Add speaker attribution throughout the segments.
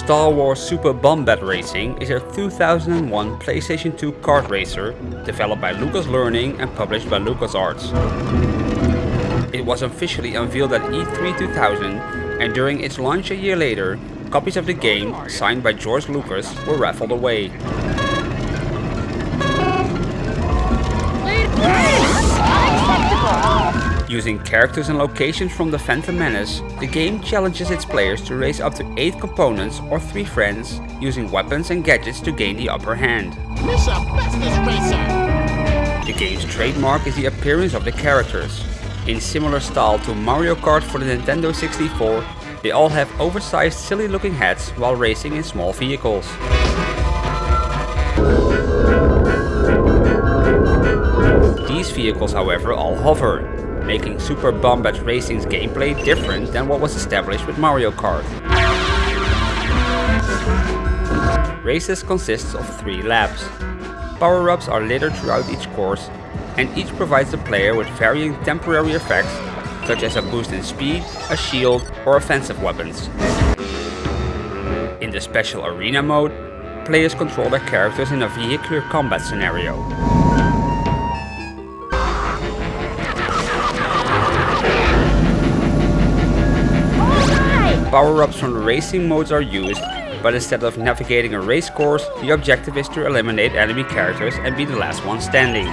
Speaker 1: Star Wars Super Bombad Racing is a 2001 PlayStation 2 kart racer developed by Lucas Learning and published by LucasArts. It was officially unveiled at E3 2000 and during its launch a year later, copies of the game, signed by George Lucas, were raffled away. Using characters and locations from the Phantom Menace, the game challenges its players to race up to 8 components or 3 friends, using weapons and gadgets to gain the upper hand. The game's trademark is the appearance of the characters. In similar style to Mario Kart for the Nintendo 64, they all have oversized silly looking hats while racing in small vehicles. These vehicles however all hover, making Super Bombad Racing's gameplay different than what was established with Mario Kart. Races consist of 3 laps. Power-ups are littered throughout each course and each provides the player with varying temporary effects such as a boost in speed, a shield or offensive weapons. In the special arena mode, players control their characters in a vehicular combat scenario. Power-ups from the racing modes are used, but instead of navigating a race course, the objective is to eliminate enemy characters and be the last one standing.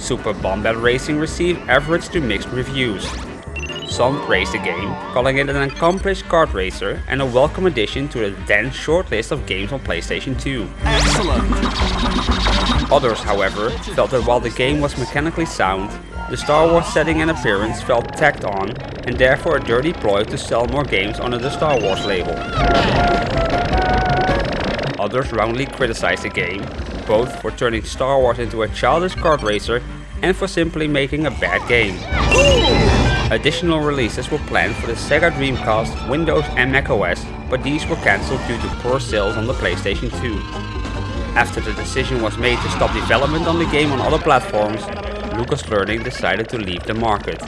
Speaker 1: Super Bombad Racing received average to mixed reviews. Some praised the game, calling it an accomplished kart racer and a welcome addition to the dense short list of games on PlayStation 2.
Speaker 2: Excellent!
Speaker 1: Others, however, felt that while the game was mechanically sound, the Star Wars setting and appearance felt tacked on and therefore a dirty ploy to sell more games under the Star Wars label. Others roundly criticized the game, both for turning Star Wars into a childish kart racer and for simply making a bad game. Additional releases were planned for the Sega Dreamcast, Windows and macOS, but these were cancelled due to poor sales on the PlayStation 2. After the decision was made to stop development on the game on other platforms, Lucas Learning decided to leave the market.